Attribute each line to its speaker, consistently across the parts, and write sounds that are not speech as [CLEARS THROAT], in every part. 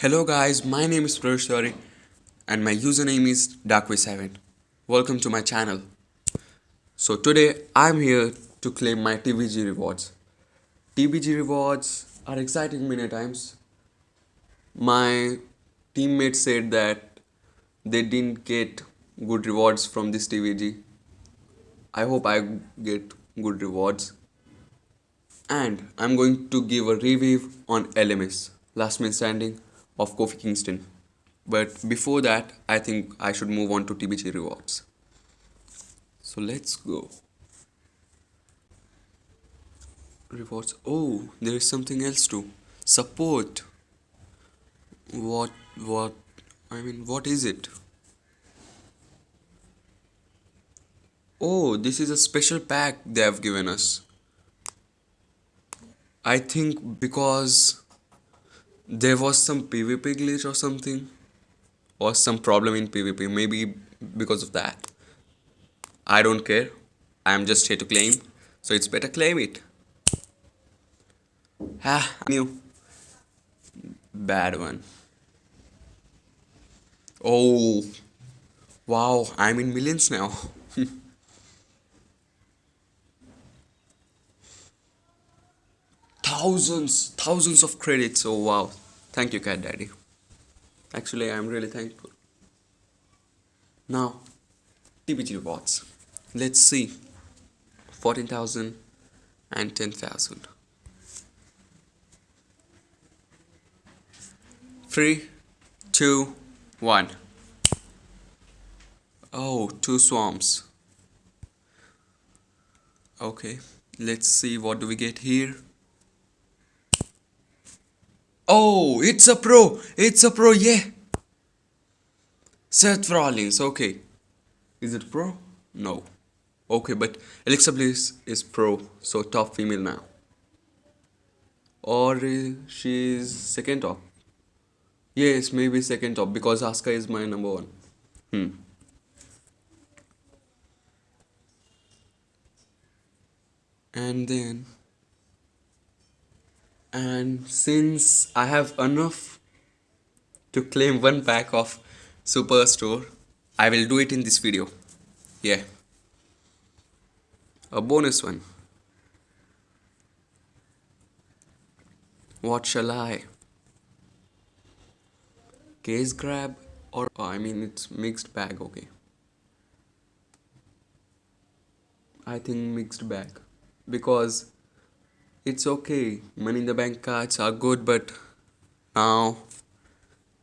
Speaker 1: Hello guys, my name is Prash and my username is Darkway7. Welcome to my channel. So today I'm here to claim my TBG rewards. TBG rewards are exciting many times. My teammates said that they didn't get good rewards from this TBG. I hope I get good rewards. And I'm going to give a review on LMS, Last Man Standing of Kofi Kingston. But before that, I think I should move on to TBG rewards. So let's go. Rewards. Oh, there is something else too. Support. What, what, I mean, what is it? Oh, this is a special pack they have given us. I think because there was some PvP glitch or something. Or some problem in PvP maybe because of that. I don't care. I'm just here to claim. So it's better claim it. Ah new. Bad one. Oh. Wow I'm in millions now [LAUGHS] thousands thousands of credits. Oh wow. Thank you cat daddy. Actually i'm really thankful. Now tbg rewards let's see. 14000 and 10000 three two one. Oh two swarms. Okay let's see what do we get here Oh, it's a pro. It's a pro, yeah. Seth Rollins, okay. Is it pro? No. Okay, but Alexa Bliss is pro, so top female now. Or she's second top. Yes, maybe second top because Asuka is my number one. Hmm. And then and since I have enough to claim one pack of Superstore I will do it in this video. Yeah. A bonus one. What shall I? Case grab or oh, I mean it's mixed bag okay. I think mixed bag. Because it's okay. Money in the bank cards are good but now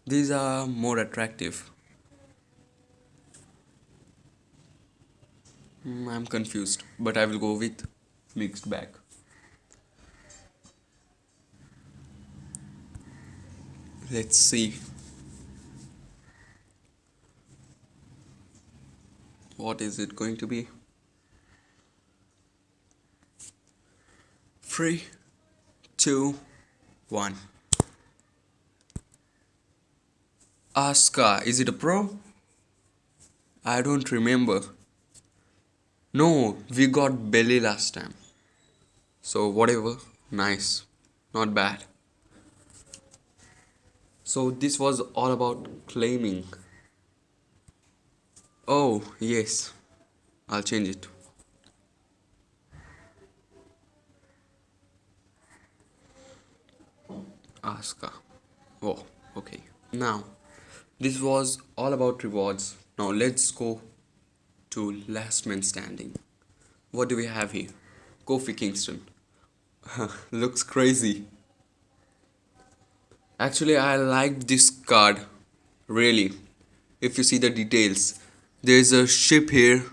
Speaker 1: these are more attractive. Hmm, I'm confused but I will go with mixed bag. Let's see. What is it going to be Three, two, one. Asuka, is it a pro? I don't remember. No, we got Bayley last time. So whatever, nice, not bad. So this was all about claiming. Oh, yes, I'll change it. Asuka. Oh, okay. Now, this was all about rewards. Now let's go to last man standing. What do we have here? Kofi Kingston. [LAUGHS] Looks crazy. Actually, I like this card. Really. If you see the details. There's a ship here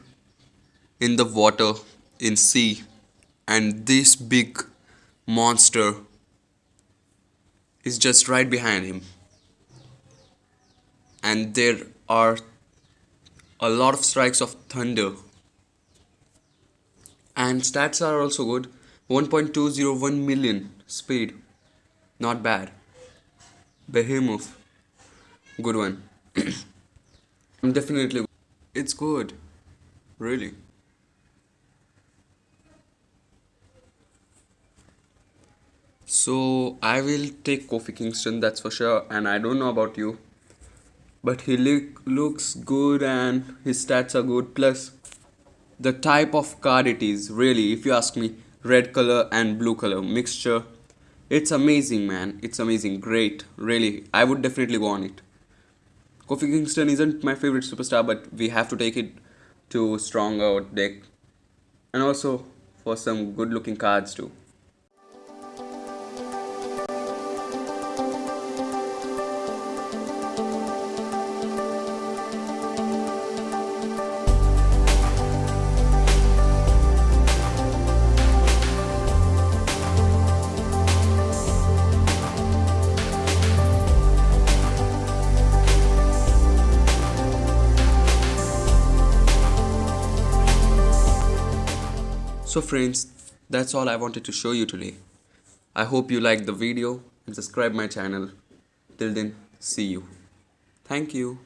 Speaker 1: in the water in sea and this big monster is just right behind him. And there are a lot of strikes of thunder. And stats are also good. 1.201 million speed. Not bad. Behemoth. Good one. I'm [CLEARS THROAT] definitely. It's good. Really So I will take Kofi Kingston, that's for sure. And I don't know about you, but he look, looks good and his stats are good. Plus, the type of card it is, really, if you ask me, red color and blue color mixture, it's amazing, man. It's amazing, great, really. I would definitely go on it. Kofi Kingston isn't my favorite superstar, but we have to take it to stronger deck, and also for some good-looking cards too. So friends, that's all I wanted to show you today. I hope you liked the video and subscribe my channel. Till then, see you. Thank you.